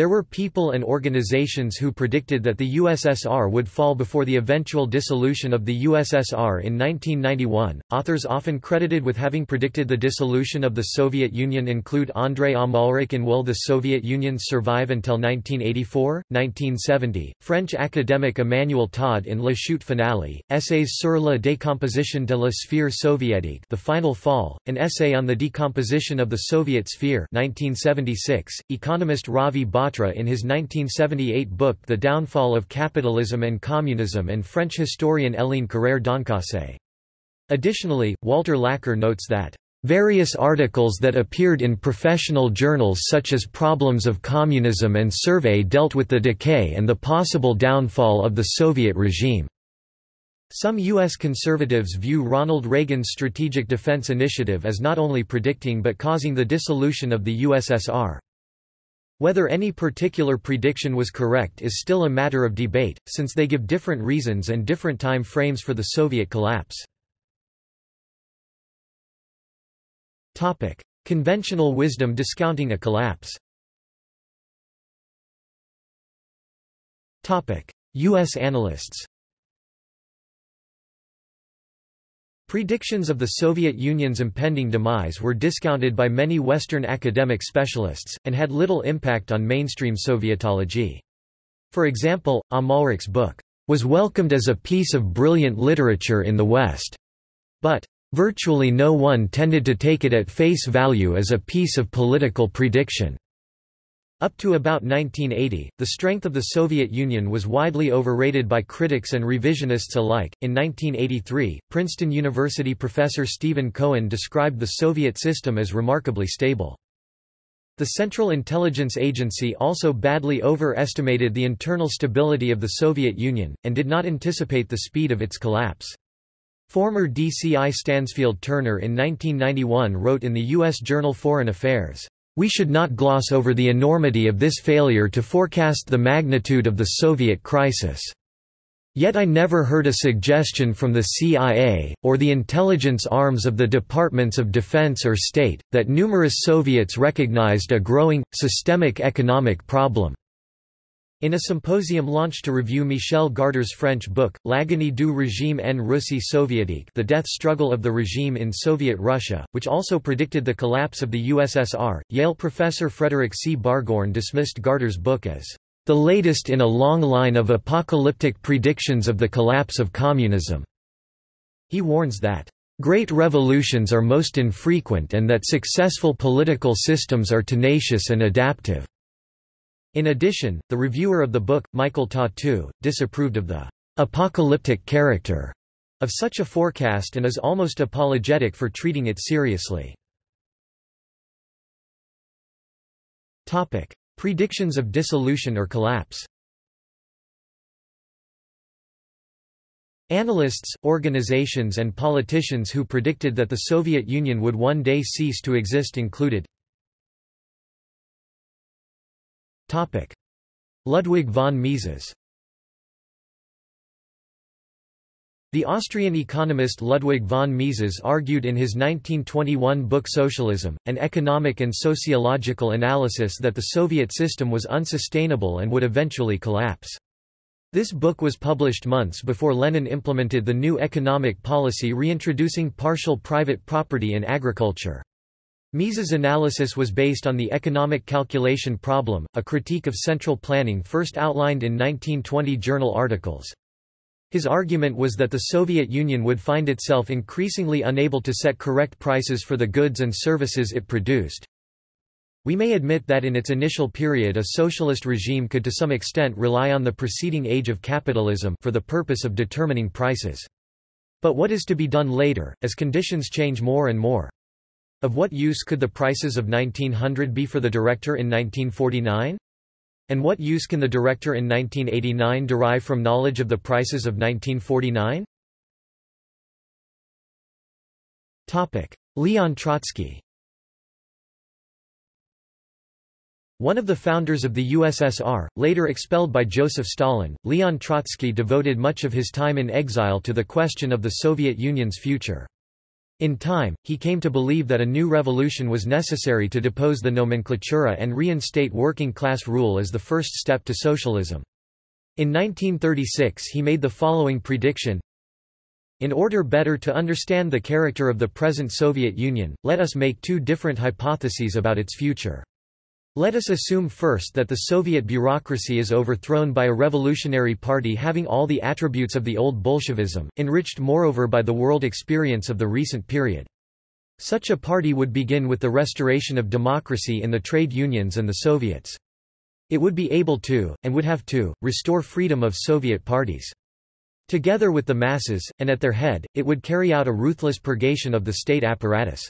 There were people and organizations who predicted that the USSR would fall before the eventual dissolution of the USSR in 1991. Authors often credited with having predicted the dissolution of the Soviet Union include Andrei Amalrik in Will the Soviet Union Survive Until 1984? 1970, French academic Emmanuel Todd in La Chute Finale, Essays sur la décomposition de la sphère soviétique The Final Fall, an essay on the decomposition of the Soviet sphere 1976, economist Ravi Batra in his 1978 book The Downfall of Capitalism and Communism and French historian Hélène Carrère d'Encausses. Additionally, Walter Laqueur notes that Various articles that appeared in professional journals such as Problems of Communism and Survey dealt with the decay and the possible downfall of the Soviet regime. Some U.S. conservatives view Ronald Reagan's Strategic Defense Initiative as not only predicting but causing the dissolution of the USSR. Whether any particular prediction was correct is still a matter of debate, since they give different reasons and different time frames for the Soviet collapse. Topic. Conventional wisdom discounting a collapse Topic. U.S. analysts Predictions of the Soviet Union's impending demise were discounted by many Western academic specialists, and had little impact on mainstream Sovietology. For example, Amalrik's book, "...was welcomed as a piece of brilliant literature in the West," but, "...virtually no one tended to take it at face value as a piece of political prediction." Up to about 1980, the strength of the Soviet Union was widely overrated by critics and revisionists alike. In 1983, Princeton University professor Stephen Cohen described the Soviet system as remarkably stable. The Central Intelligence Agency also badly overestimated the internal stability of the Soviet Union, and did not anticipate the speed of its collapse. Former DCI Stansfield Turner in 1991 wrote in the U.S. journal Foreign Affairs, we should not gloss over the enormity of this failure to forecast the magnitude of the Soviet crisis. Yet I never heard a suggestion from the CIA, or the intelligence arms of the Departments of Defense or State, that numerous Soviets recognized a growing, systemic economic problem. In a symposium launched to review Michel Garder's French book, L'agonie du régime en Russie soviétique The Death Struggle of the Regime in Soviet Russia, which also predicted the collapse of the USSR, Yale professor Frederick C. Barghoorn dismissed Garder's book as the latest in a long line of apocalyptic predictions of the collapse of communism. He warns that Great revolutions are most infrequent and that successful political systems are tenacious and adaptive. In addition, the reviewer of the book, Michael Tatu, disapproved of the apocalyptic character of such a forecast and is almost apologetic for treating it seriously. Topic: Predictions of dissolution or collapse Analysts, organizations and politicians who predicted that the Soviet Union would one day cease to exist included Ludwig von Mises The Austrian economist Ludwig von Mises argued in his 1921 book Socialism, an economic and sociological analysis that the Soviet system was unsustainable and would eventually collapse. This book was published months before Lenin implemented the new economic policy reintroducing partial private property in agriculture. Mises' analysis was based on the economic calculation problem, a critique of central planning first outlined in 1920 journal articles. His argument was that the Soviet Union would find itself increasingly unable to set correct prices for the goods and services it produced. We may admit that in its initial period a socialist regime could to some extent rely on the preceding age of capitalism for the purpose of determining prices. But what is to be done later, as conditions change more and more? Of what use could the prices of 1900 be for the director in 1949? And what use can the director in 1989 derive from knowledge of the prices of 1949? Leon Trotsky One of the founders of the USSR, later expelled by Joseph Stalin, Leon Trotsky devoted much of his time in exile to the question of the Soviet Union's future. In time, he came to believe that a new revolution was necessary to depose the nomenklatura and reinstate working-class rule as the first step to socialism. In 1936 he made the following prediction, in order better to understand the character of the present Soviet Union, let us make two different hypotheses about its future. Let us assume first that the Soviet bureaucracy is overthrown by a revolutionary party having all the attributes of the old Bolshevism, enriched moreover by the world experience of the recent period. Such a party would begin with the restoration of democracy in the trade unions and the Soviets. It would be able to, and would have to, restore freedom of Soviet parties. Together with the masses, and at their head, it would carry out a ruthless purgation of the state apparatus.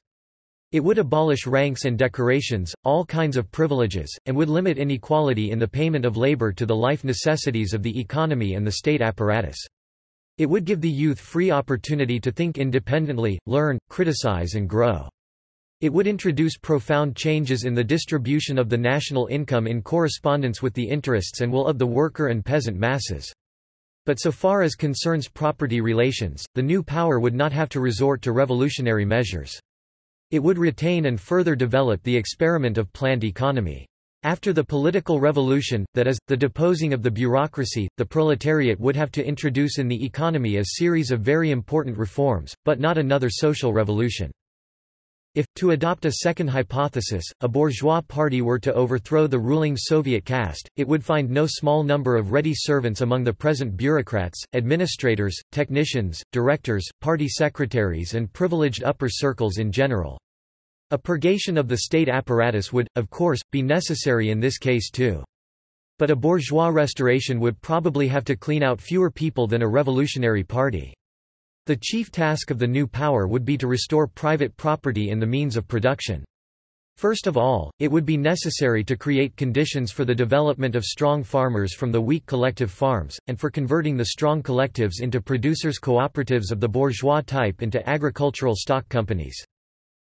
It would abolish ranks and decorations, all kinds of privileges, and would limit inequality in the payment of labor to the life necessities of the economy and the state apparatus. It would give the youth free opportunity to think independently, learn, criticize and grow. It would introduce profound changes in the distribution of the national income in correspondence with the interests and will of the worker and peasant masses. But so far as concerns property relations, the new power would not have to resort to revolutionary measures. It would retain and further develop the experiment of planned economy. After the political revolution, that is, the deposing of the bureaucracy, the proletariat would have to introduce in the economy a series of very important reforms, but not another social revolution. If, to adopt a second hypothesis, a bourgeois party were to overthrow the ruling Soviet caste, it would find no small number of ready servants among the present bureaucrats, administrators, technicians, directors, party secretaries and privileged upper circles in general. A purgation of the state apparatus would, of course, be necessary in this case too. But a bourgeois restoration would probably have to clean out fewer people than a revolutionary party. The chief task of the new power would be to restore private property in the means of production. First of all, it would be necessary to create conditions for the development of strong farmers from the weak collective farms, and for converting the strong collectives into producers' cooperatives of the bourgeois type into agricultural stock companies.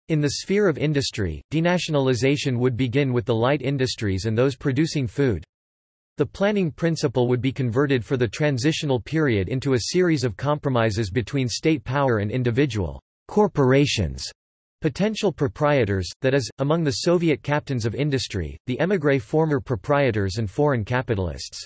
In the sphere of industry, denationalization would begin with the light industries and those producing food, the planning principle would be converted for the transitional period into a series of compromises between state power and individual corporations, potential proprietors, that is, among the Soviet captains of industry, the émigré former proprietors and foreign capitalists.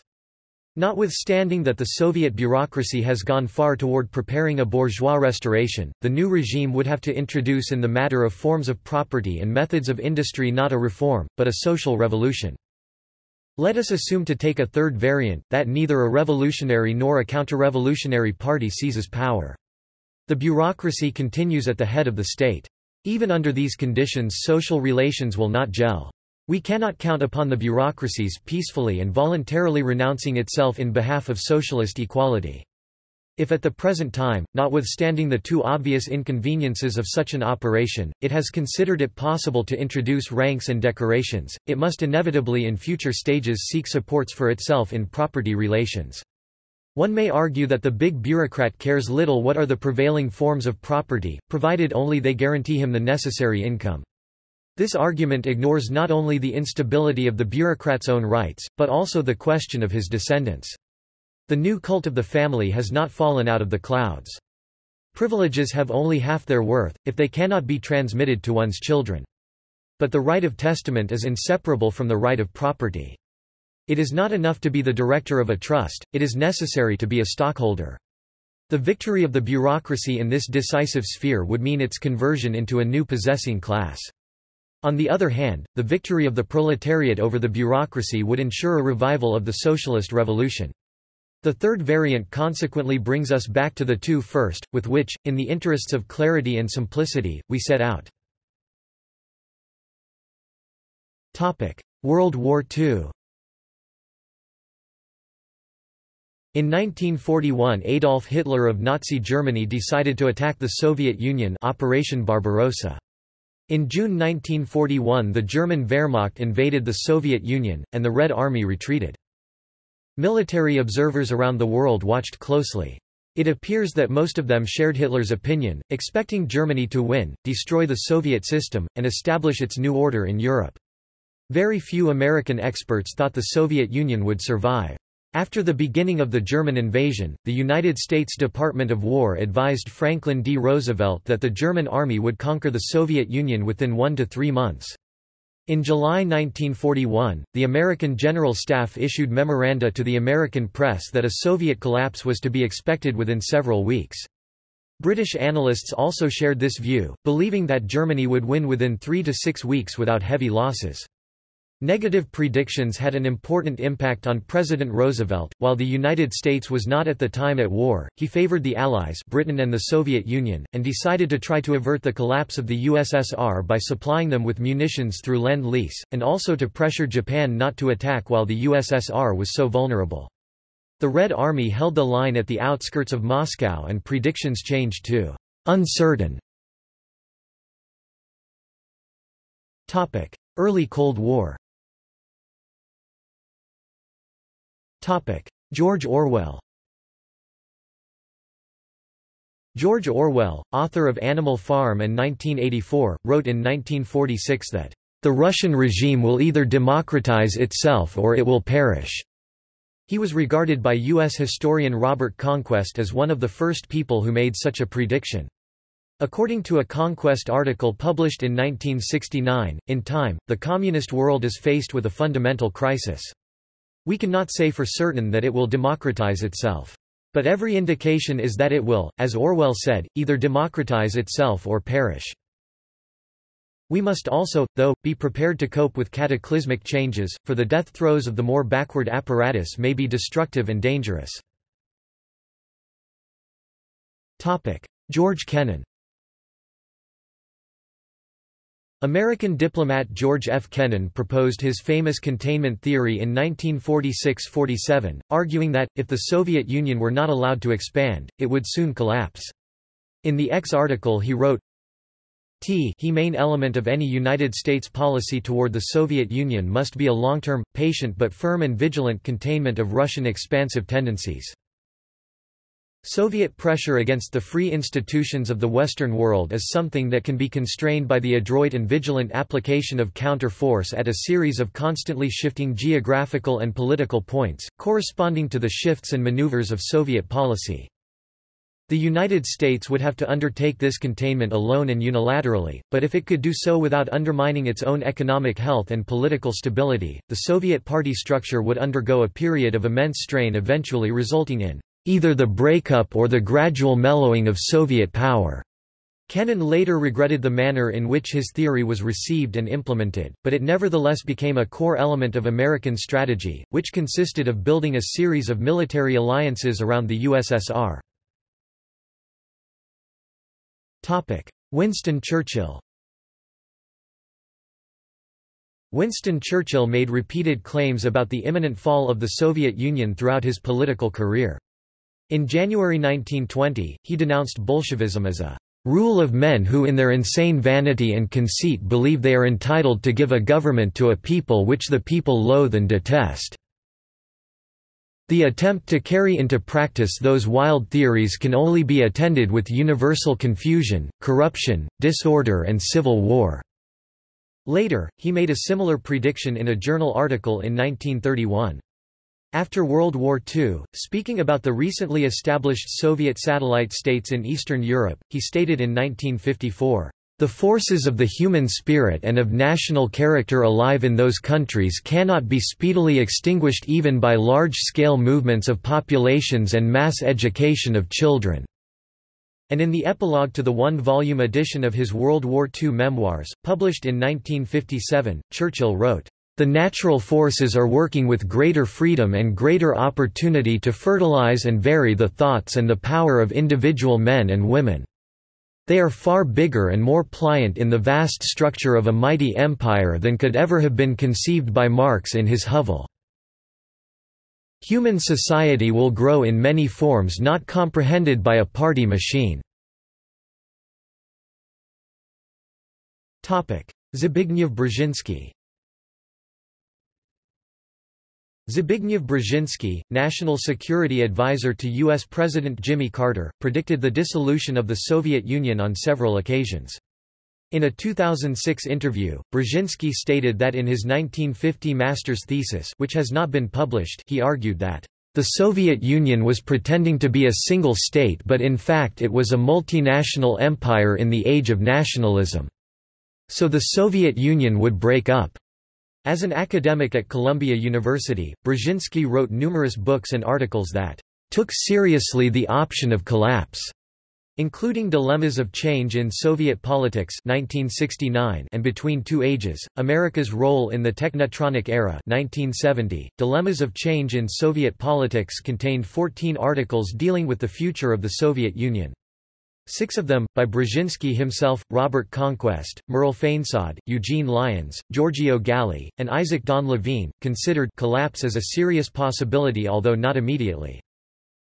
Notwithstanding that the Soviet bureaucracy has gone far toward preparing a bourgeois restoration, the new regime would have to introduce in the matter of forms of property and methods of industry not a reform, but a social revolution. Let us assume to take a third variant, that neither a revolutionary nor a counter-revolutionary party seizes power. The bureaucracy continues at the head of the state. Even under these conditions social relations will not gel. We cannot count upon the bureaucracies peacefully and voluntarily renouncing itself in behalf of socialist equality. If at the present time, notwithstanding the two obvious inconveniences of such an operation, it has considered it possible to introduce ranks and decorations, it must inevitably in future stages seek supports for itself in property relations. One may argue that the big bureaucrat cares little what are the prevailing forms of property, provided only they guarantee him the necessary income. This argument ignores not only the instability of the bureaucrat's own rights, but also the question of his descendants. The new cult of the family has not fallen out of the clouds. Privileges have only half their worth, if they cannot be transmitted to one's children. But the right of testament is inseparable from the right of property. It is not enough to be the director of a trust, it is necessary to be a stockholder. The victory of the bureaucracy in this decisive sphere would mean its conversion into a new possessing class. On the other hand, the victory of the proletariat over the bureaucracy would ensure a revival of the socialist revolution. The third variant consequently brings us back to the two first, with which, in the interests of clarity and simplicity, we set out. World War II In 1941 Adolf Hitler of Nazi Germany decided to attack the Soviet Union Operation Barbarossa. In June 1941 the German Wehrmacht invaded the Soviet Union, and the Red Army retreated. Military observers around the world watched closely. It appears that most of them shared Hitler's opinion, expecting Germany to win, destroy the Soviet system, and establish its new order in Europe. Very few American experts thought the Soviet Union would survive. After the beginning of the German invasion, the United States Department of War advised Franklin D. Roosevelt that the German army would conquer the Soviet Union within one to three months. In July 1941, the American General Staff issued memoranda to the American press that a Soviet collapse was to be expected within several weeks. British analysts also shared this view, believing that Germany would win within three to six weeks without heavy losses. Negative predictions had an important impact on President Roosevelt. While the United States was not at the time at war, he favored the Allies, Britain and the Soviet Union, and decided to try to avert the collapse of the USSR by supplying them with munitions through Lend-Lease, and also to pressure Japan not to attack while the USSR was so vulnerable. The Red Army held the line at the outskirts of Moscow and predictions changed to uncertain. Early Cold War George Orwell George Orwell, author of Animal Farm and 1984, wrote in 1946 that, "...the Russian regime will either democratize itself or it will perish." He was regarded by U.S. historian Robert Conquest as one of the first people who made such a prediction. According to a Conquest article published in 1969, in time, the communist world is faced with a fundamental crisis. We cannot say for certain that it will democratize itself. But every indication is that it will, as Orwell said, either democratize itself or perish. We must also, though, be prepared to cope with cataclysmic changes, for the death throes of the more backward apparatus may be destructive and dangerous. George Kennan American diplomat George F. Kennan proposed his famous containment theory in 1946–47, arguing that, if the Soviet Union were not allowed to expand, it would soon collapse. In the X article he wrote, T he main element of any United States policy toward the Soviet Union must be a long-term, patient but firm and vigilant containment of Russian expansive tendencies. Soviet pressure against the free institutions of the Western world is something that can be constrained by the adroit and vigilant application of counter-force at a series of constantly shifting geographical and political points, corresponding to the shifts and maneuvers of Soviet policy. The United States would have to undertake this containment alone and unilaterally, but if it could do so without undermining its own economic health and political stability, the Soviet party structure would undergo a period of immense strain eventually resulting in either the breakup or the gradual mellowing of Soviet power. Kennan later regretted the manner in which his theory was received and implemented, but it nevertheless became a core element of American strategy, which consisted of building a series of military alliances around the USSR. Winston Churchill Winston Churchill made repeated claims about the imminent fall of the Soviet Union throughout his political career. In January 1920, he denounced Bolshevism as a rule of men who in their insane vanity and conceit believe they are entitled to give a government to a people which the people loathe and detest. The attempt to carry into practice those wild theories can only be attended with universal confusion, corruption, disorder and civil war." Later, he made a similar prediction in a journal article in 1931. After World War II, speaking about the recently established Soviet satellite states in Eastern Europe, he stated in 1954, "...the forces of the human spirit and of national character alive in those countries cannot be speedily extinguished even by large-scale movements of populations and mass education of children." And in the epilogue to the one-volume edition of his World War II memoirs, published in 1957, Churchill wrote, the natural forces are working with greater freedom and greater opportunity to fertilize and vary the thoughts and the power of individual men and women. They are far bigger and more pliant in the vast structure of a mighty empire than could ever have been conceived by Marx in his Hovel. Human society will grow in many forms not comprehended by a party machine. Zbigniew Brzezinski Zbigniew Brzezinski, national security advisor to U.S. President Jimmy Carter, predicted the dissolution of the Soviet Union on several occasions. In a 2006 interview, Brzezinski stated that in his 1950 master's thesis which has not been published he argued that, The Soviet Union was pretending to be a single state but in fact it was a multinational empire in the age of nationalism. So the Soviet Union would break up. As an academic at Columbia University, Brzezinski wrote numerous books and articles that took seriously the option of collapse Including Dilemmas of Change in Soviet Politics 1969 and Between Two Ages, America's Role in the Technetronic Era 1970, Dilemmas of Change in Soviet Politics contained 14 articles dealing with the future of the Soviet Union. Six of them, by Brzezinski himself, Robert Conquest, Merle Fainsod, Eugene Lyons, Giorgio Galli, and Isaac Don Levine, considered collapse as a serious possibility although not immediately.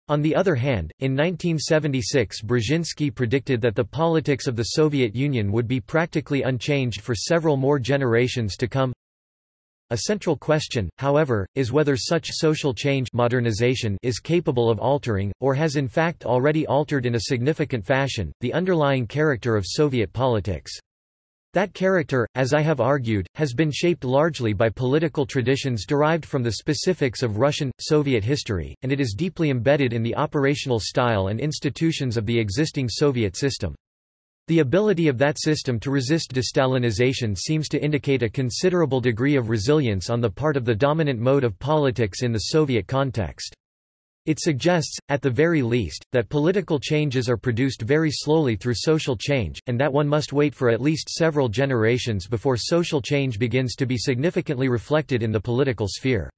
On the other hand, in 1976 Brzezinski predicted that the politics of the Soviet Union would be practically unchanged for several more generations to come. A central question, however, is whether such social change modernization is capable of altering, or has in fact already altered in a significant fashion, the underlying character of Soviet politics. That character, as I have argued, has been shaped largely by political traditions derived from the specifics of Russian, Soviet history, and it is deeply embedded in the operational style and institutions of the existing Soviet system. The ability of that system to resist destalinization seems to indicate a considerable degree of resilience on the part of the dominant mode of politics in the Soviet context. It suggests, at the very least, that political changes are produced very slowly through social change, and that one must wait for at least several generations before social change begins to be significantly reflected in the political sphere.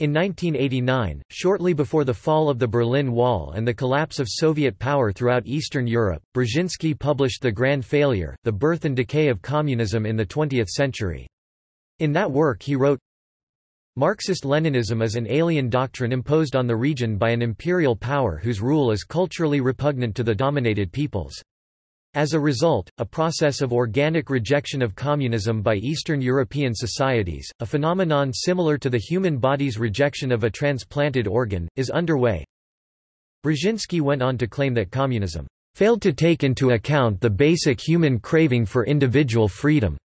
In 1989, shortly before the fall of the Berlin Wall and the collapse of Soviet power throughout Eastern Europe, Brzezinski published The Grand Failure, The Birth and Decay of Communism in the Twentieth Century. In that work he wrote, Marxist-Leninism is an alien doctrine imposed on the region by an imperial power whose rule is culturally repugnant to the dominated peoples. As a result, a process of organic rejection of communism by Eastern European societies, a phenomenon similar to the human body's rejection of a transplanted organ, is underway. Brzezinski went on to claim that communism failed to take into account the basic human craving for individual freedom.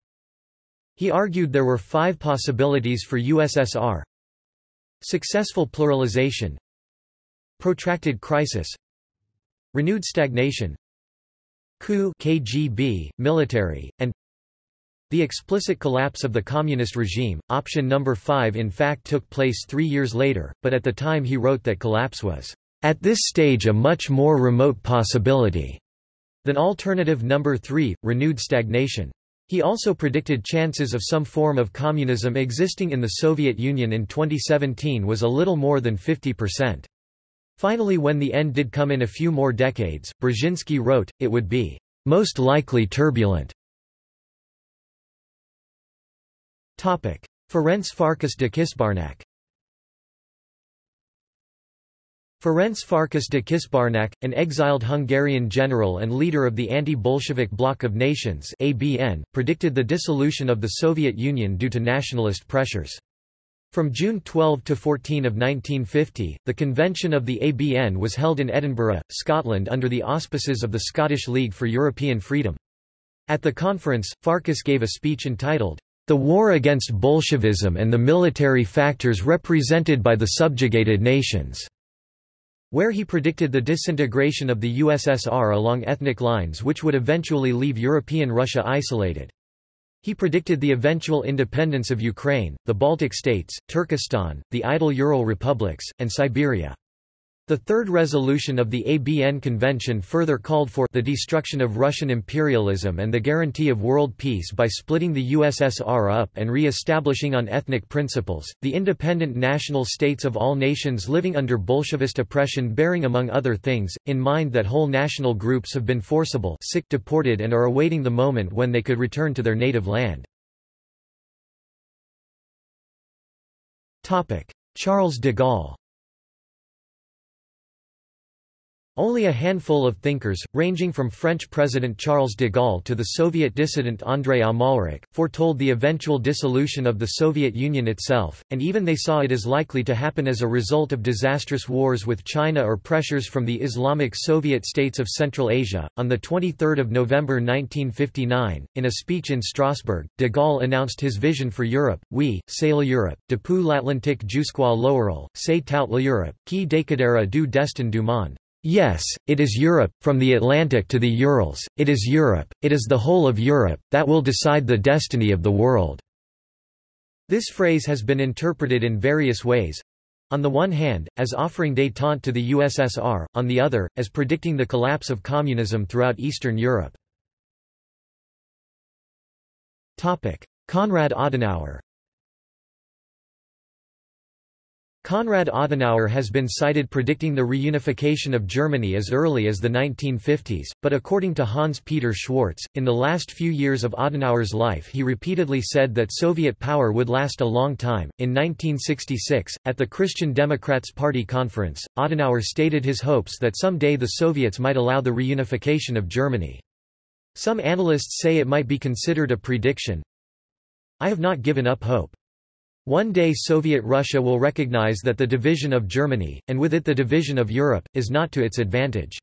He argued there were five possibilities for USSR Successful pluralization Protracted crisis Renewed stagnation Coup KGB, military, and the explicit collapse of the communist regime, option number 5 in fact took place three years later, but at the time he wrote that collapse was, "...at this stage a much more remote possibility," than alternative number 3, renewed stagnation. He also predicted chances of some form of communism existing in the Soviet Union in 2017 was a little more than 50%. Finally when the end did come in a few more decades, Brzezinski wrote, it would be most likely turbulent. Ferenc Farkas de Kisbarnak Ferenc Farkas de Kisbarnak, an exiled Hungarian general and leader of the anti-Bolshevik Bloc of Nations ABN, predicted the dissolution of the Soviet Union due to nationalist pressures. From June 12 to 14 of 1950, the convention of the ABN was held in Edinburgh, Scotland under the auspices of the Scottish League for European Freedom. At the conference, Farkas gave a speech entitled, The War Against Bolshevism and the Military Factors Represented by the Subjugated Nations where he predicted the disintegration of the USSR along ethnic lines which would eventually leave European Russia isolated. He predicted the eventual independence of Ukraine, the Baltic states, Turkestan, the Idel-Ural republics, and Siberia. The third resolution of the ABN Convention further called for the destruction of Russian imperialism and the guarantee of world peace by splitting the USSR up and re-establishing on ethnic principles, the independent national states of all nations living under Bolshevist oppression bearing among other things, in mind that whole national groups have been forcible sick deported and are awaiting the moment when they could return to their native land. Charles de Gaulle Only a handful of thinkers, ranging from French President Charles de Gaulle to the Soviet dissident Andrei Amalrik, foretold the eventual dissolution of the Soviet Union itself, and even they saw it as likely to happen as a result of disastrous wars with China or pressures from the Islamic Soviet states of Central Asia. On 23 November 1959, in a speech in Strasbourg, de Gaulle announced his vision for Europe, Oui, c'est l'Europe, depuis l'Atlantique jusqu'à l'Oural, c'est toute l'Europe, qui décadera du destin du monde. Yes, it is Europe, from the Atlantic to the Urals, it is Europe, it is the whole of Europe, that will decide the destiny of the world." This phrase has been interpreted in various ways. On the one hand, as offering détente to the USSR, on the other, as predicting the collapse of communism throughout Eastern Europe. Konrad Adenauer Konrad Adenauer has been cited predicting the reunification of Germany as early as the 1950s, but according to Hans-Peter Schwarz, in the last few years of Adenauer's life he repeatedly said that Soviet power would last a long time. In 1966, at the Christian Democrats Party conference, Adenauer stated his hopes that someday the Soviets might allow the reunification of Germany. Some analysts say it might be considered a prediction. I have not given up hope. One day Soviet Russia will recognize that the division of Germany, and with it the division of Europe, is not to its advantage.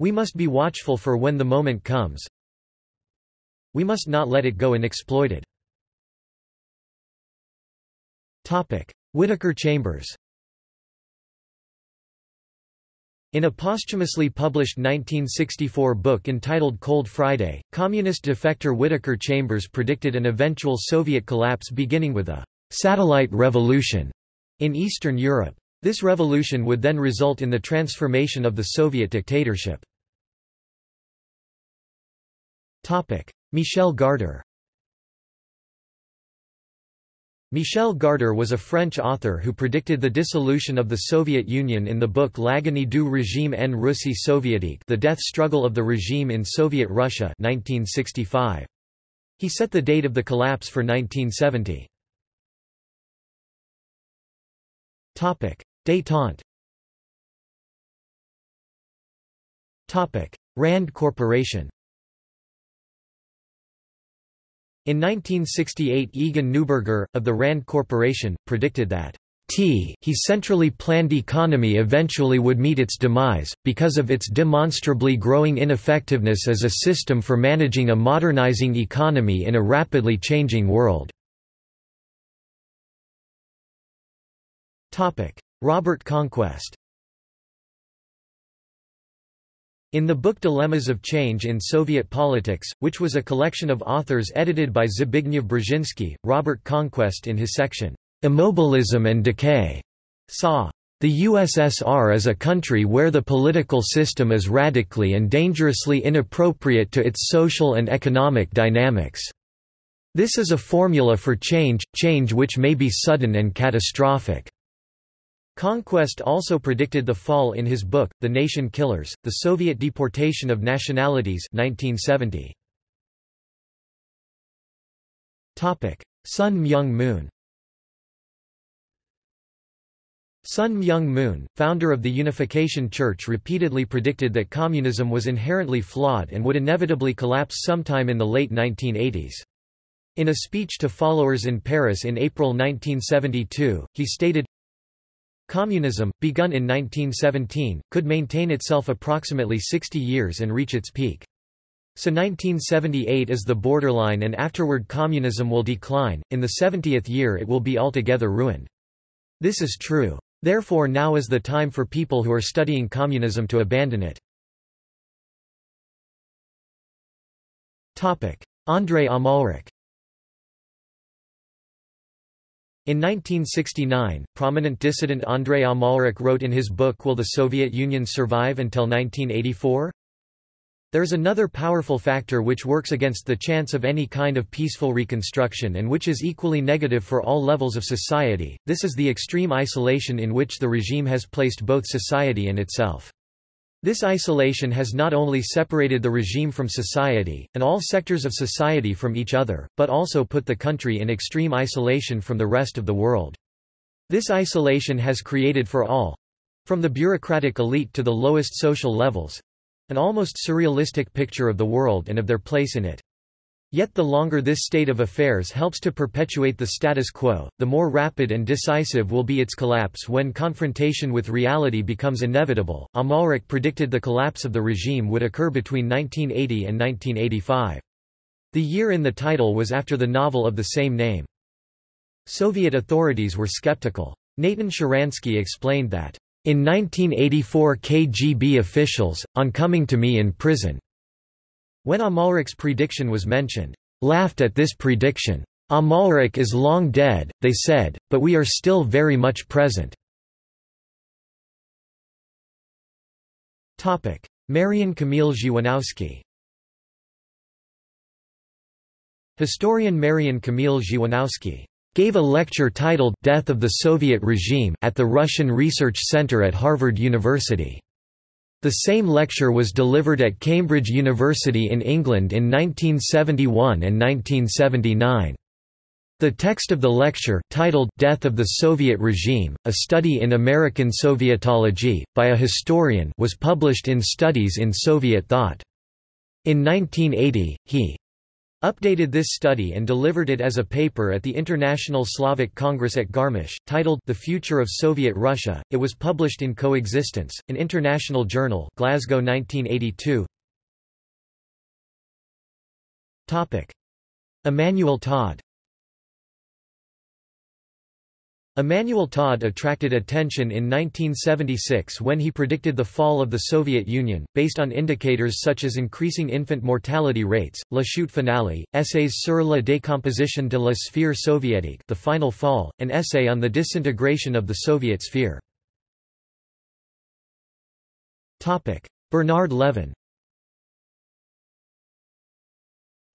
We must be watchful for when the moment comes. We must not let it go unexploited. Whittaker Chambers in a posthumously published 1964 book entitled Cold Friday, communist defector Whittaker Chambers predicted an eventual Soviet collapse beginning with a satellite revolution in Eastern Europe. This revolution would then result in the transformation of the Soviet dictatorship. Michel Garder Michel Garder was a French author who predicted the dissolution of the Soviet Union in the book L'agonie du régime en Russie soviétique The Death Struggle of the Regime in Soviet Russia 1965. He set the date of the collapse for 1970. Détente Rand Corporation. In 1968 Egon Neuberger, of the Rand Corporation, predicted that T he centrally planned economy eventually would meet its demise, because of its demonstrably growing ineffectiveness as a system for managing a modernizing economy in a rapidly changing world. Robert Conquest In the book Dilemmas of Change in Soviet Politics, which was a collection of authors edited by Zbigniew Brzezinski, Robert Conquest in his section, "'Immobilism and Decay' saw the USSR is a country where the political system is radically and dangerously inappropriate to its social and economic dynamics. This is a formula for change, change which may be sudden and catastrophic. Conquest also predicted the fall in his book, The Nation Killers, The Soviet Deportation of Nationalities 1970. Sun Myung Moon Sun Myung Moon, founder of the Unification Church repeatedly predicted that communism was inherently flawed and would inevitably collapse sometime in the late 1980s. In a speech to followers in Paris in April 1972, he stated, Communism, begun in 1917, could maintain itself approximately 60 years and reach its peak. So 1978 is the borderline and afterward communism will decline, in the 70th year it will be altogether ruined. This is true. Therefore now is the time for people who are studying communism to abandon it. Andrei Amalrik In 1969, prominent dissident Andrei Amalrik wrote in his book Will the Soviet Union Survive Until 1984? There is another powerful factor which works against the chance of any kind of peaceful reconstruction and which is equally negative for all levels of society, this is the extreme isolation in which the regime has placed both society and itself. This isolation has not only separated the regime from society, and all sectors of society from each other, but also put the country in extreme isolation from the rest of the world. This isolation has created for all, From the bureaucratic elite to the lowest social levels—an almost surrealistic picture of the world and of their place in it. Yet the longer this state of affairs helps to perpetuate the status quo, the more rapid and decisive will be its collapse when confrontation with reality becomes inevitable. Amalrik predicted the collapse of the regime would occur between 1980 and 1985. The year in the title was after the novel of the same name. Soviet authorities were skeptical. Natan Sharansky explained that, in 1984 KGB officials, on coming to me in prison, when Amalrik's prediction was mentioned, laughed at this prediction. Amalric is long dead, they said, but we are still very much present. Marian Kamil Dziewanowski Historian Marian Kamil Dziewanowski gave a lecture titled Death of the Soviet Regime at the Russian Research Center at Harvard University. The same lecture was delivered at Cambridge University in England in 1971 and 1979. The text of the lecture, titled Death of the Soviet Regime, A Study in American Sovietology, by a historian was published in Studies in Soviet Thought. In 1980, he updated this study and delivered it as a paper at the International Slavic Congress at Garmisch, titled The Future of Soviet Russia. It was published in Coexistence, an international journal, Glasgow 1982. Topic: Emmanuel Todd Emmanuel Todd attracted attention in 1976 when he predicted the fall of the Soviet Union, based on indicators such as increasing infant mortality rates, La Chute Finale, essays sur la décomposition de la sphère soviétique the final fall, an essay on the disintegration of the Soviet sphere. Bernard Levin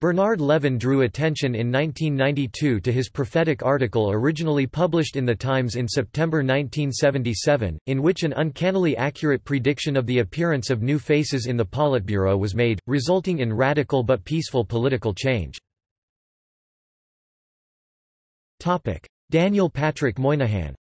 Bernard Levin drew attention in 1992 to his prophetic article originally published in The Times in September 1977, in which an uncannily accurate prediction of the appearance of new faces in the Politburo was made, resulting in radical but peaceful political change. Daniel Patrick Moynihan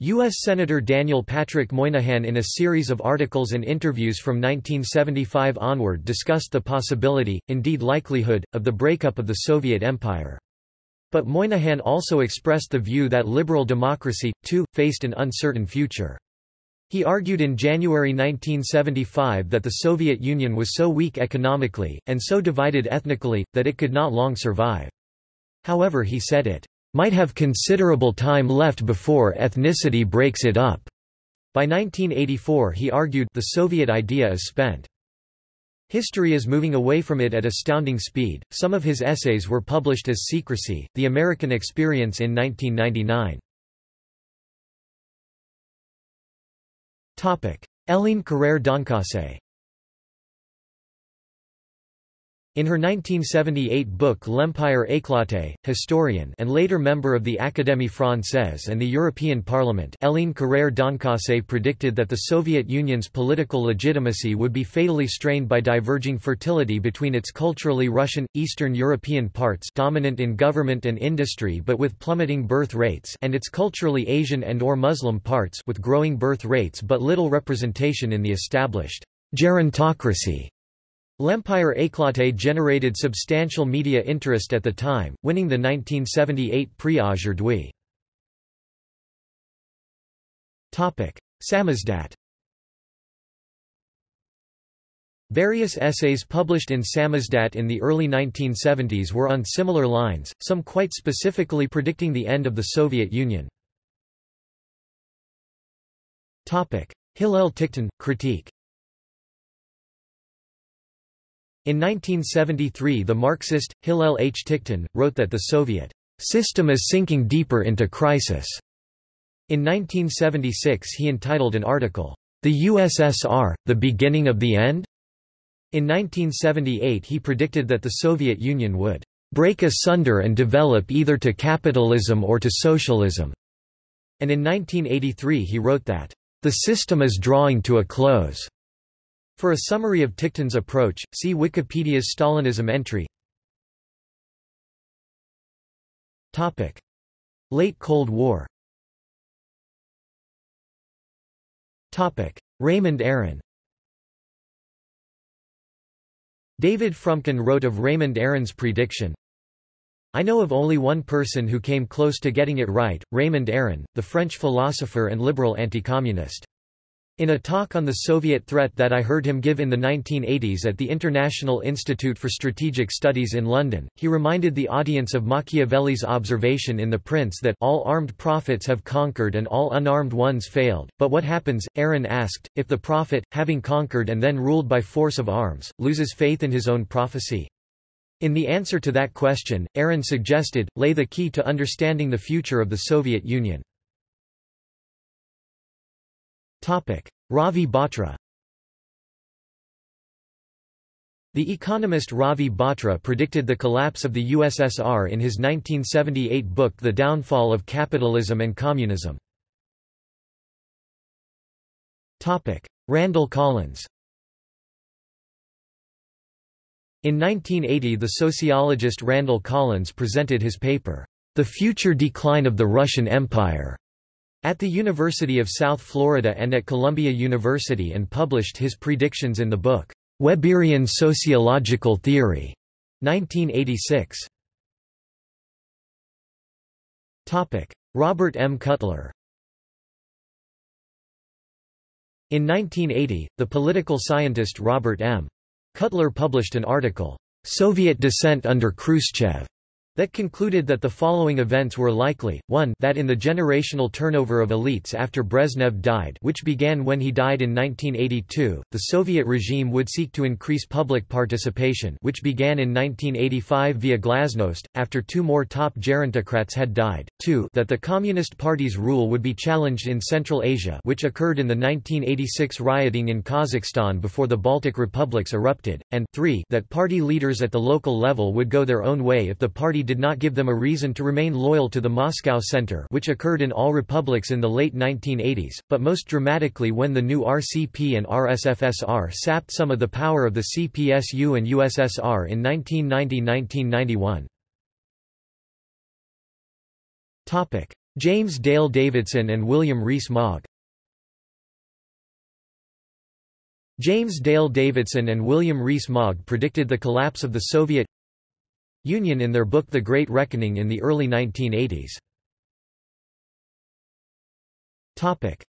U.S. Senator Daniel Patrick Moynihan in a series of articles and interviews from 1975 onward discussed the possibility, indeed likelihood, of the breakup of the Soviet Empire. But Moynihan also expressed the view that liberal democracy, too, faced an uncertain future. He argued in January 1975 that the Soviet Union was so weak economically, and so divided ethnically, that it could not long survive. However he said it might have considerable time left before ethnicity breaks it up. By 1984 he argued the Soviet idea is spent. History is moving away from it at astounding speed. Some of his essays were published as Secrecy, The American Experience in 1999. Topic: Hélène Carrère d'Encausse In her 1978 book L'Empire éclaté, historian and later member of the Académie Française and the European Parliament Hélène Carrère d'Encausse predicted that the Soviet Union's political legitimacy would be fatally strained by diverging fertility between its culturally Russian, Eastern European parts dominant in government and industry but with plummeting birth rates and its culturally Asian and or Muslim parts with growing birth rates but little representation in the established gerontocracy. L'Empire éclaté generated substantial media interest at the time, winning the 1978 Prix Aujourd'hui. Samizdat Various essays published in Samizdat in the early 1970s were on similar lines, some quite specifically predicting the end of the Soviet Union. Hillel Ticktin, critique In 1973 the Marxist, Hillel H. Ticktin, wrote that the Soviet system is sinking deeper into crisis. In 1976 he entitled an article, The USSR, The Beginning of the End? In 1978 he predicted that the Soviet Union would break asunder and develop either to capitalism or to socialism. And in 1983 he wrote that, The system is drawing to a close. For a summary of Ticktin's approach, see Wikipedia's Stalinism entry. Topic: Late Cold War Topic: Raymond Aron David Frumkin wrote of Raymond Aron's prediction, I know of only one person who came close to getting it right, Raymond Aron, the French philosopher and liberal anti-communist. In a talk on the Soviet threat that I heard him give in the 1980s at the International Institute for Strategic Studies in London, he reminded the audience of Machiavelli's observation in The Prince that all armed prophets have conquered and all unarmed ones failed. But what happens, Aron asked, if the prophet, having conquered and then ruled by force of arms, loses faith in his own prophecy? In the answer to that question, Aron suggested, lay the key to understanding the future of the Soviet Union. Ravi Batra The economist Ravi Batra predicted the collapse of the USSR in his 1978 book The Downfall of Capitalism and Communism. Randall Collins In 1980 the sociologist Randall Collins presented his paper, The Future Decline of the Russian Empire, at the University of South Florida and at Columbia University and published his predictions in the book, Weberian Sociological Theory, 1986. Robert M. Cutler In 1980, the political scientist Robert M. Cutler published an article, Soviet Dissent under Khrushchev, that concluded that the following events were likely, 1 that in the generational turnover of elites after Brezhnev died which began when he died in 1982, the Soviet regime would seek to increase public participation which began in 1985 via glasnost, after two more top gerontocrats had died, 2 that the Communist Party's rule would be challenged in Central Asia which occurred in the 1986 rioting in Kazakhstan before the Baltic republics erupted, and 3 that party leaders at the local level would go their own way if the party did not give them a reason to remain loyal to the Moscow Center which occurred in all republics in the late 1980s, but most dramatically when the new RCP and RSFSR sapped some of the power of the CPSU and USSR in 1990–1991. James Dale Davidson and William Rees Mogg James Dale Davidson and William Rees Mogg predicted the collapse of the Soviet Union in their book The Great Reckoning in the early 1980s.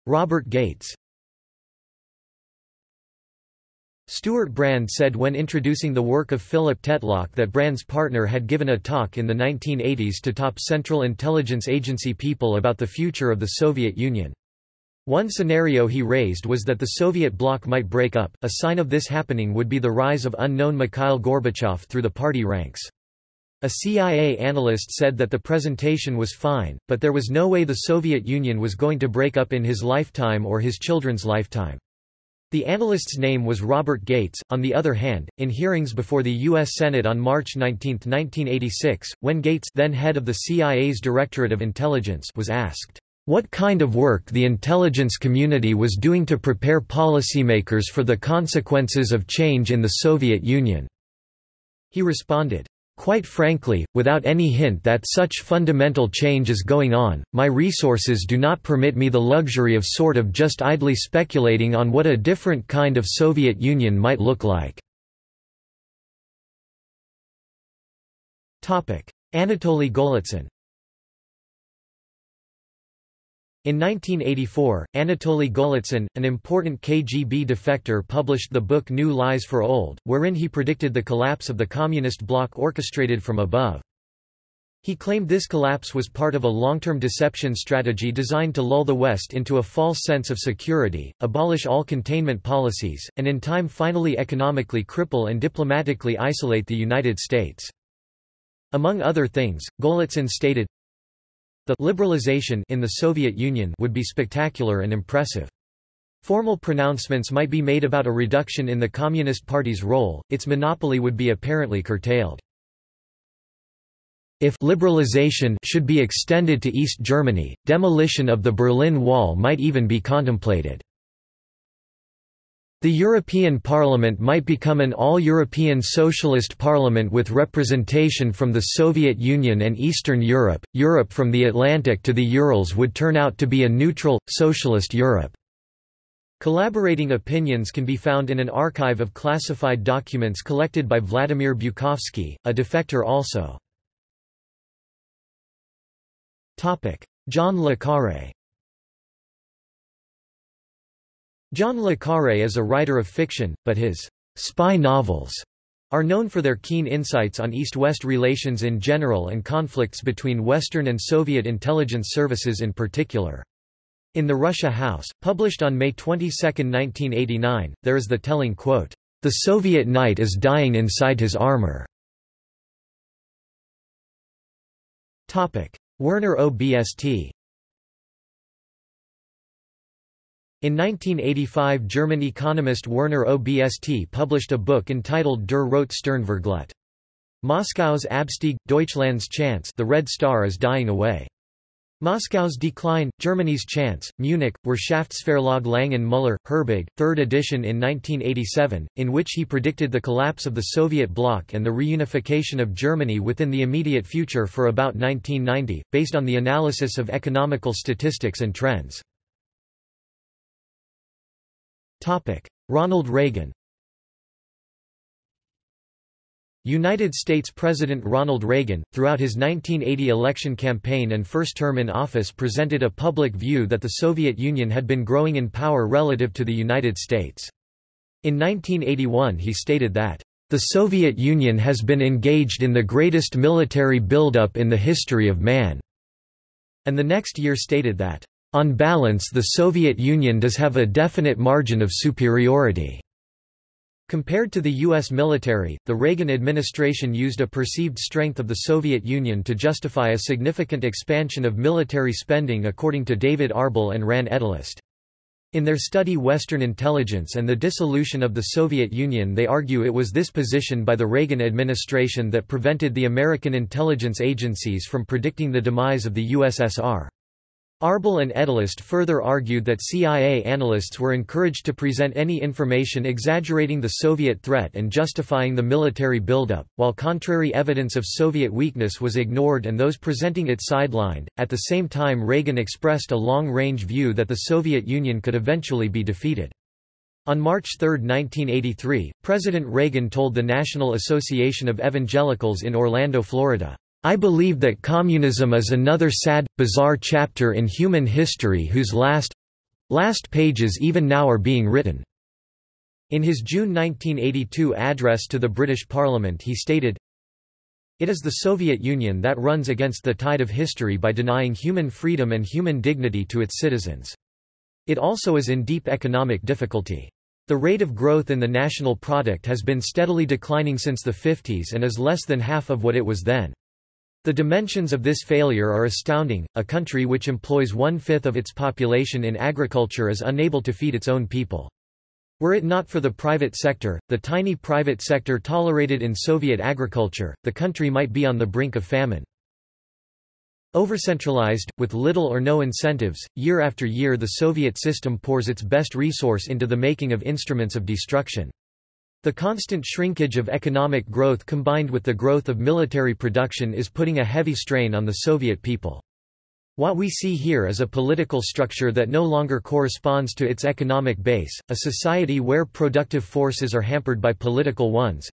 Robert Gates Stewart Brand said when introducing the work of Philip Tetlock that Brand's partner had given a talk in the 1980s to top Central Intelligence Agency people about the future of the Soviet Union. One scenario he raised was that the Soviet bloc might break up, a sign of this happening would be the rise of unknown Mikhail Gorbachev through the party ranks. A CIA analyst said that the presentation was fine, but there was no way the Soviet Union was going to break up in his lifetime or his children's lifetime. The analyst's name was Robert Gates. On the other hand, in hearings before the U.S. Senate on March 19, 1986, when Gates then head of the CIA's Directorate of Intelligence was asked, what kind of work the intelligence community was doing to prepare policymakers for the consequences of change in the Soviet Union. He responded, Quite frankly, without any hint that such fundamental change is going on, my resources do not permit me the luxury of sort of just idly speculating on what a different kind of Soviet Union might look like. Anatoly Golitsyn In 1984, Anatoly Golitsyn, an important KGB defector published the book New Lies for Old, wherein he predicted the collapse of the communist bloc orchestrated from above. He claimed this collapse was part of a long-term deception strategy designed to lull the West into a false sense of security, abolish all containment policies, and in time finally economically cripple and diplomatically isolate the United States. Among other things, Golitsyn stated, the liberalization in the Soviet Union would be spectacular and impressive. Formal pronouncements might be made about a reduction in the Communist Party's role, its monopoly would be apparently curtailed. If liberalization should be extended to East Germany, demolition of the Berlin Wall might even be contemplated. The European Parliament might become an all-European socialist parliament with representation from the Soviet Union and Eastern Europe. Europe from the Atlantic to the Urals would turn out to be a neutral, socialist Europe. Collaborating opinions can be found in an archive of classified documents collected by Vladimir Bukovsky, a defector also. John le Carré John le Carré is a writer of fiction, but his spy novels are known for their keen insights on East-West relations in general and conflicts between Western and Soviet intelligence services in particular. In The Russia House, published on May 22, 1989, there is the telling quote, "...the Soviet knight is dying inside his armor." Werner OBST In 1985 German economist Werner OBST published a book entitled Der Rote Stern Verglüht. Moscow's Abstieg, Deutschland's chance the Red Star is dying away. Moscow's Decline, Germany's Chance, Munich, Wirtschaftsverlag Lang & Müller, Herbig, 3rd edition in 1987, in which he predicted the collapse of the Soviet bloc and the reunification of Germany within the immediate future for about 1990, based on the analysis of economical statistics and trends. Ronald Reagan. United States President Ronald Reagan, throughout his 1980 election campaign and first term in office presented a public view that the Soviet Union had been growing in power relative to the United States. In 1981 he stated that, "...the Soviet Union has been engaged in the greatest military buildup in the history of man," and the next year stated that, "...on balance the Soviet Union does have a definite margin of superiority." Compared to the U.S. military, the Reagan administration used a perceived strength of the Soviet Union to justify a significant expansion of military spending according to David Arbel and Ran Edelist. In their study Western Intelligence and the Dissolution of the Soviet Union they argue it was this position by the Reagan administration that prevented the American intelligence agencies from predicting the demise of the USSR. Arbel and Edelist further argued that CIA analysts were encouraged to present any information exaggerating the Soviet threat and justifying the military buildup, while contrary evidence of Soviet weakness was ignored and those presenting it sidelined. At the same time, Reagan expressed a long range view that the Soviet Union could eventually be defeated. On March 3, 1983, President Reagan told the National Association of Evangelicals in Orlando, Florida, I believe that communism is another sad, bizarre chapter in human history whose last last pages even now are being written." In his June 1982 address to the British Parliament he stated, It is the Soviet Union that runs against the tide of history by denying human freedom and human dignity to its citizens. It also is in deep economic difficulty. The rate of growth in the national product has been steadily declining since the 50s and is less than half of what it was then. The dimensions of this failure are astounding. A country which employs one-fifth of its population in agriculture is unable to feed its own people. Were it not for the private sector, the tiny private sector tolerated in Soviet agriculture, the country might be on the brink of famine. Overcentralized, with little or no incentives, year after year the Soviet system pours its best resource into the making of instruments of destruction. The constant shrinkage of economic growth combined with the growth of military production is putting a heavy strain on the Soviet people. What we see here is a political structure that no longer corresponds to its economic base, a society where productive forces are hampered by political ones.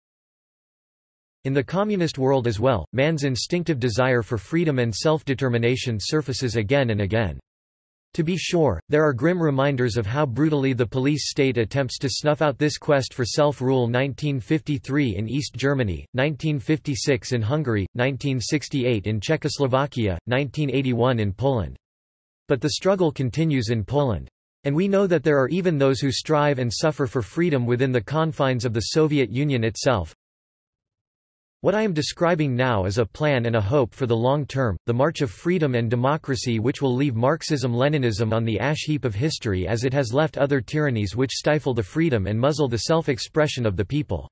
In the communist world as well, man's instinctive desire for freedom and self-determination surfaces again and again. To be sure, there are grim reminders of how brutally the police state attempts to snuff out this quest for self-rule 1953 in East Germany, 1956 in Hungary, 1968 in Czechoslovakia, 1981 in Poland. But the struggle continues in Poland. And we know that there are even those who strive and suffer for freedom within the confines of the Soviet Union itself, what I am describing now is a plan and a hope for the long term, the march of freedom and democracy which will leave Marxism-Leninism on the ash heap of history as it has left other tyrannies which stifle the freedom and muzzle the self-expression of the people.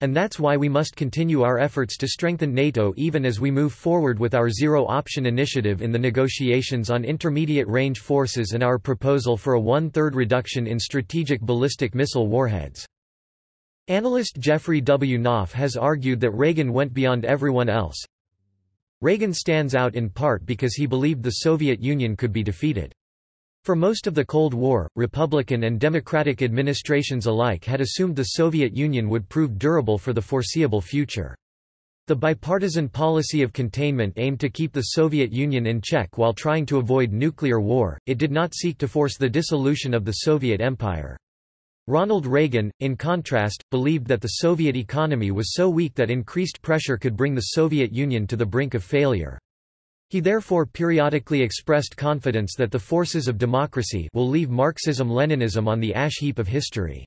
And that's why we must continue our efforts to strengthen NATO even as we move forward with our zero-option initiative in the negotiations on intermediate-range forces and our proposal for a one-third reduction in strategic ballistic missile warheads. Analyst Jeffrey W. Knopf has argued that Reagan went beyond everyone else. Reagan stands out in part because he believed the Soviet Union could be defeated. For most of the Cold War, Republican and Democratic administrations alike had assumed the Soviet Union would prove durable for the foreseeable future. The bipartisan policy of containment aimed to keep the Soviet Union in check while trying to avoid nuclear war, it did not seek to force the dissolution of the Soviet Empire. Ronald Reagan, in contrast, believed that the Soviet economy was so weak that increased pressure could bring the Soviet Union to the brink of failure. He therefore periodically expressed confidence that the forces of democracy will leave Marxism-Leninism on the ash heap of history.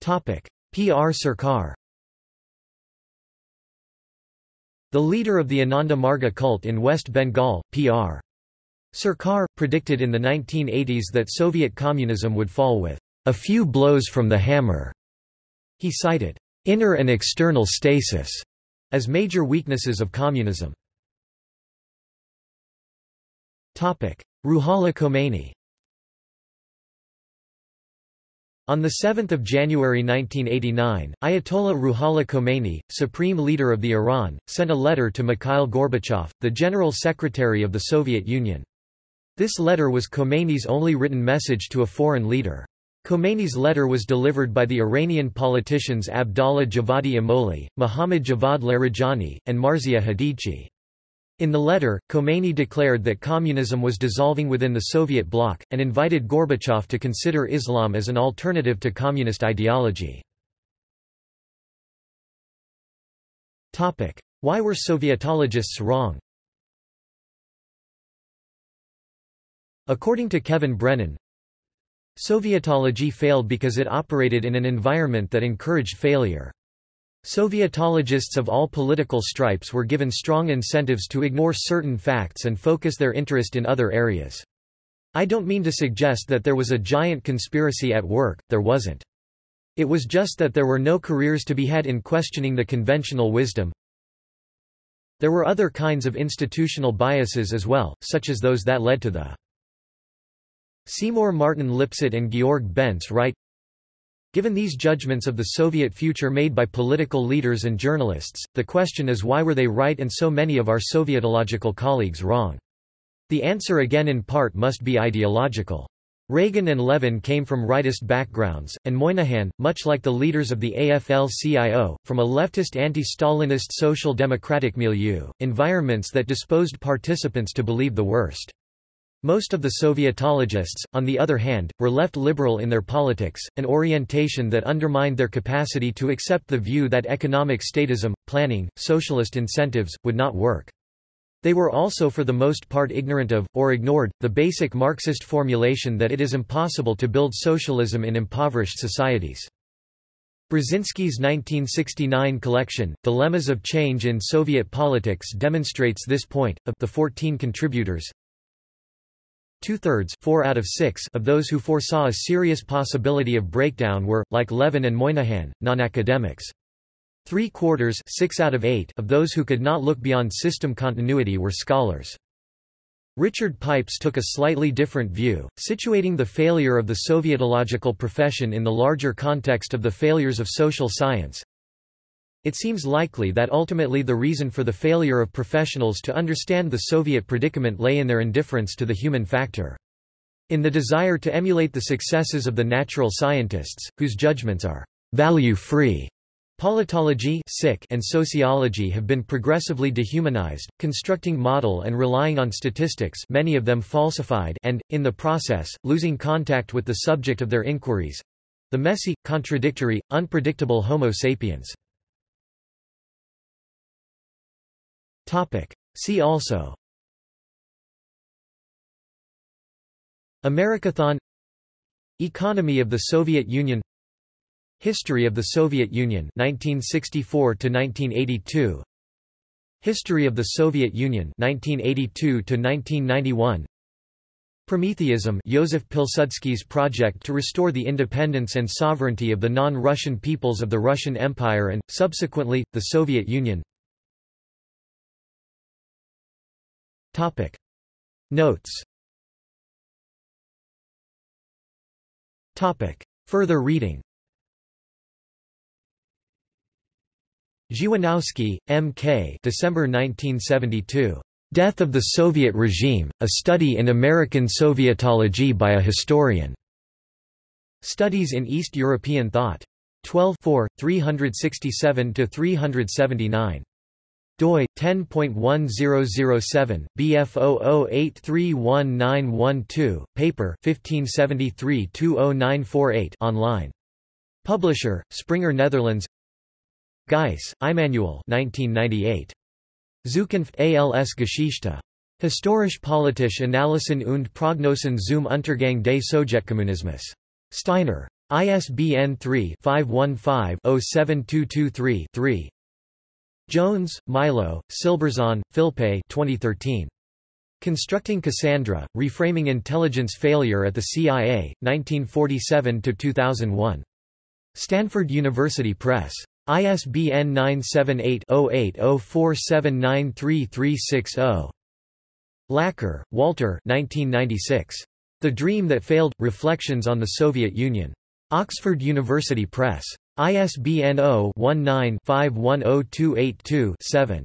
PR Sarkar The leader of the Ananda Marga cult in West Bengal, P.R. Sarkar, predicted in the 1980s that Soviet communism would fall with a few blows from the hammer. He cited inner and external stasis as major weaknesses of communism. Ruhollah Khomeini On 7 January 1989, Ayatollah Ruhollah Khomeini, supreme leader of the Iran, sent a letter to Mikhail Gorbachev, the General Secretary of the Soviet Union. This letter was Khomeini's only written message to a foreign leader. Khomeini's letter was delivered by the Iranian politicians Abdallah Javadi Amoli, Mohammad Javad Larijani, and Marzia Hadidchi. In the letter, Khomeini declared that communism was dissolving within the Soviet bloc, and invited Gorbachev to consider Islam as an alternative to communist ideology. Why were Sovietologists wrong? According to Kevin Brennan, Sovietology failed because it operated in an environment that encouraged failure. Sovietologists of all political stripes were given strong incentives to ignore certain facts and focus their interest in other areas. I don't mean to suggest that there was a giant conspiracy at work, there wasn't. It was just that there were no careers to be had in questioning the conventional wisdom. There were other kinds of institutional biases as well, such as those that led to the Seymour Martin Lipset and Georg Bence write, Given these judgments of the Soviet future made by political leaders and journalists, the question is why were they right and so many of our Sovietological colleagues wrong? The answer again in part must be ideological. Reagan and Levin came from rightist backgrounds, and Moynihan, much like the leaders of the AFL-CIO, from a leftist anti-Stalinist social democratic milieu, environments that disposed participants to believe the worst. Most of the Sovietologists, on the other hand, were left liberal in their politics, an orientation that undermined their capacity to accept the view that economic statism, planning, socialist incentives, would not work. They were also for the most part ignorant of, or ignored, the basic Marxist formulation that it is impossible to build socialism in impoverished societies. Brzezinski's 1969 collection, Dilemmas of Change in Soviet Politics demonstrates this point. Of the 14 contributors, Two-thirds four out of, six of those who foresaw a serious possibility of breakdown were, like Levin and Moynihan, non-academics. Three-quarters six out of, eight of those who could not look beyond system continuity were scholars. Richard Pipes took a slightly different view, situating the failure of the Sovietological profession in the larger context of the failures of social science. It seems likely that ultimately the reason for the failure of professionals to understand the Soviet predicament lay in their indifference to the human factor. In the desire to emulate the successes of the natural scientists, whose judgments are value-free, Politology and sociology have been progressively dehumanized, constructing model and relying on statistics many of them falsified and, in the process, losing contact with the subject of their inquiries—the messy, contradictory, unpredictable Homo sapiens. Topic. See also. Americathon. Economy of the Soviet Union. History of the Soviet Union. 1964 to 1982 History of the Soviet Union. 1982 to 1991 Prometheism. Joseph Pilsudski's project to restore the independence and sovereignty of the non-Russian peoples of the Russian Empire and, subsequently, the Soviet Union Topic. Notes Topic. Further reading Dziewanowski, M. K. December 1972. Death of the Soviet Regime, a study in American Sovietology by a historian. Studies in East European Thought. 12 367–379 doi 10.1007 bf00831912 paper 1573-20948 online. Publisher springer netherlands. Geiss Immanuel 1998 Zukunft als Geschichte. Historisch politische Analysen und Prognosen zum Untergang des Sowjetkommunismus. Steiner. ISBN 3-515-07223-3 Jones, Milo, Silberzahn, Philippe 2013. Constructing Cassandra, Reframing Intelligence Failure at the CIA, 1947–2001. Stanford University Press. ISBN 978-0804793360. Laqueur, Walter 1996. The Dream That Failed – Reflections on the Soviet Union. Oxford University Press. ISBN 0-19-510282-7.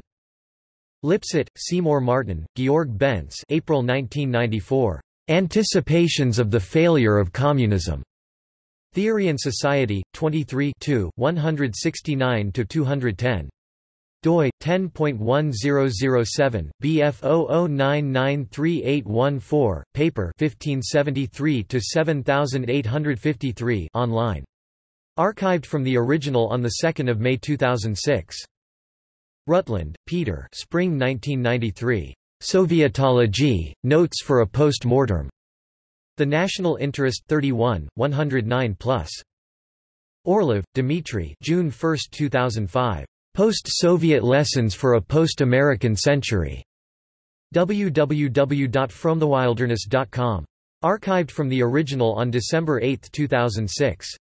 Lipset, Seymour Martin, Georg Bence April 1994. Anticipations of the Failure of Communism. Theory and Society, 23 169–210 doi 10.1007 bf00993814 paper 1573 to 7853 online Archived from the original on 2 May 2006. Rutland, Peter Spring 1993. Sovietology, Notes for a Post-Mortem. The National Interest 31, 109+. Orlov, Dmitry June 1, 2005. Post-Soviet Lessons for a Post-American Century. www.fromthewilderness.com. Archived from the original on December 8, 2006.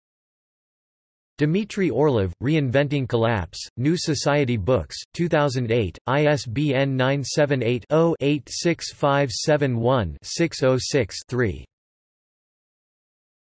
Dmitry Orlov, Reinventing Collapse, New Society Books, 2008, ISBN 978 0 86571 606 3.